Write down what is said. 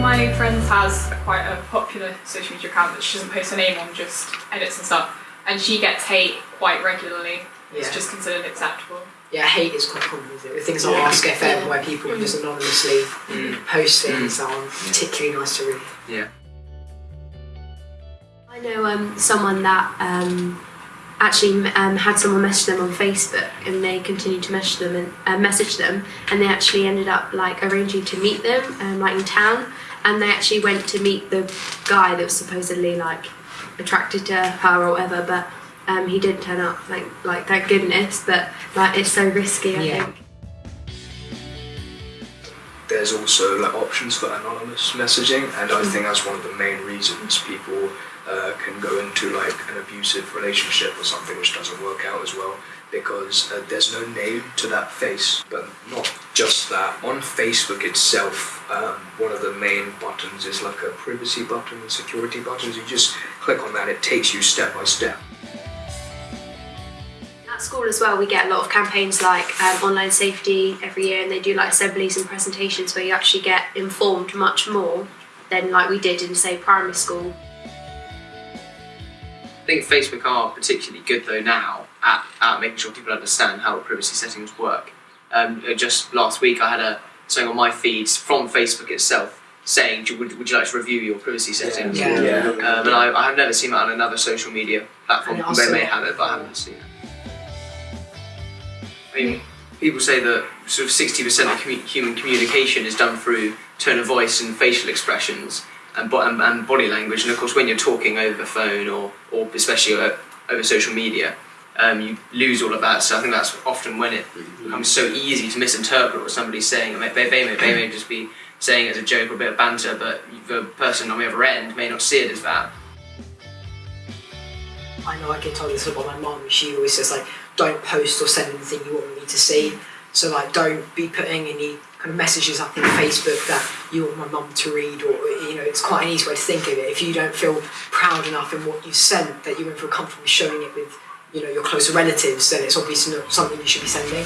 my friend has quite a popular social media account that she doesn't post her name on, just edits and stuff, and she gets hate quite regularly. It's Yeah. just considered acceptable. Yeah, hate is quite common with it. With things like Yeah. Ask FM, where people can just anonymously Mm. post things that aren't particularly nice to read. Yeah. I know um, someone that um, actually um, had someone message them on Facebook, and they continued to message them and uh, message them, and they actually ended up like arranging to meet them, um, like in town, and they actually went to meet the guy that was supposedly like attracted to her or whatever, but um, he didn't turn up. Like, like thank goodness, but like it's so risky. I Yeah. think. There's also like options for anonymous messaging, and I think that's one of the main reasons people can go into like an abusive relationship or something which doesn't work out as well because uh, there's no name to that face. But not just that. On Facebook itself, um, one of the main buttons is like a privacy button and security buttons. You just click on that, it takes you step by step. At school as well, we get a lot of campaigns like um, online safety every year, and they do like assemblies and presentations where you actually get informed much more than like we did in say primary school. I think Facebook are particularly good though now at, at making sure people understand how privacy settings work. Um, uh, just last week I had a something on my feeds from Facebook itself saying, would, would you like to review your privacy settings? Yeah. Yeah. Um, and I, I have never seen that on another social media platform. And They may have it, but I haven't seen it. I mean, people say that sort of 60% of commu- human communication is done through tone of voice and facial expressions and, bo- and, and body language. And of course, when you're talking over the phone or, or especially o- over social media, um, you lose all of that. So I think that's often when it becomes so easy to misinterpret what somebody's saying. They, they, may, they may just be saying it as a joke or a bit of banter, but the person on the other end may not see it as that. I know I get told this about my mum. She always says like, don't post or send anything you want me to see. So like, don't be putting any kind of messages up on Facebook that you want my mum to read, or you know, it's quite an easy way to think of it. If you don't feel proud enough in what you've sent, that you won't feel comfortable showing it with, you know, your closer relatives, then it's obviously not something you should be sending.